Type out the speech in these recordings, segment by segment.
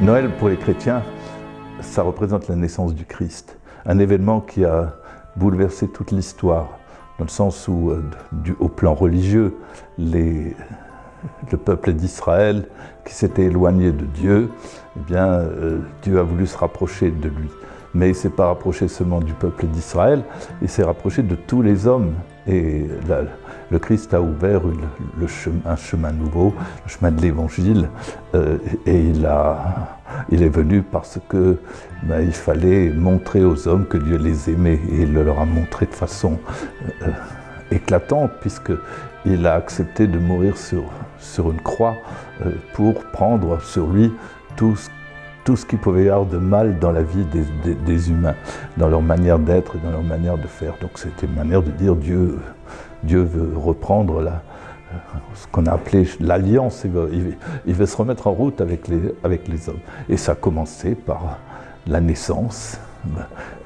Noël, pour les chrétiens, ça représente la naissance du Christ. Un événement qui a bouleversé toute l'histoire, dans le sens où, euh, au plan religieux, le peuple d'Israël, qui s'était éloigné de Dieu, eh bien, euh, Dieu a voulu se rapprocher de lui. Mais il ne s'est pas rapproché seulement du peuple d'Israël, il s'est rapproché de tous les hommes. Et la, le Christ a ouvert le chemin, un chemin nouveau, le chemin de l'Évangile, euh, et il, il, est venu parce que ben, il fallait montrer aux hommes que Dieu les aimait, et il le leur a montré de façon euh, éclatante, puisqu'il a accepté de mourir sur, sur une croix euh, pour prendre sur lui tout ce tout ce qu'il pouvait y avoir de mal dans la vie des, humains, dans leur manière d'être et dans leur manière de faire. Donc c'était une manière de dire Dieu, Dieu veut reprendre ce qu'on a appelé l'alliance, il, veut se remettre en route avec les, hommes. Et ça a commencé par la naissance.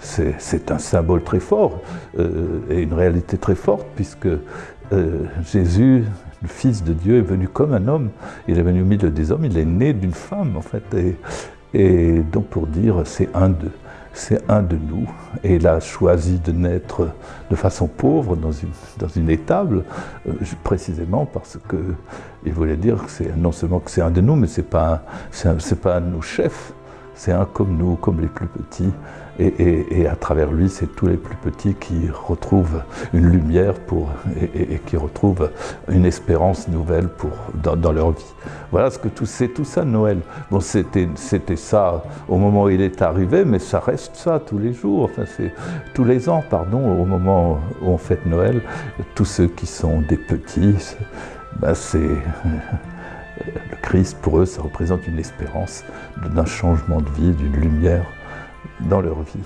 C'est un symbole très fort euh, et une réalité très forte puisque euh, Jésus, le Fils de Dieu, est venu comme un homme. Il est venu au milieu des hommes, il est né d'une femme en fait. Et donc pour dire, c'est un c'est un de nous. Et il a choisi de naître de façon pauvre dans une, étable, euh, précisément parce qu'il voulait dire que non seulement que c'est un de nous, mais c'est pas, c'est pas un de nos chefs, c'est un comme nous, comme les plus petits. Et, à travers lui, c'est tous les plus petits qui retrouvent une lumière pour, et, qui retrouvent une espérance nouvelle pour, dans, dans leur vie. Voilà ce que tout, c'est tout ça Noël. Bon, c'était ça au moment où il est arrivé, mais ça reste ça tous les jours, enfin c'est tous les ans, pardon, au moment où on fête Noël. Tous ceux qui sont des petits, ben c'est le Christ, pour eux, ça représente une espérance d'un changement de vie, d'une lumière dans leur vie.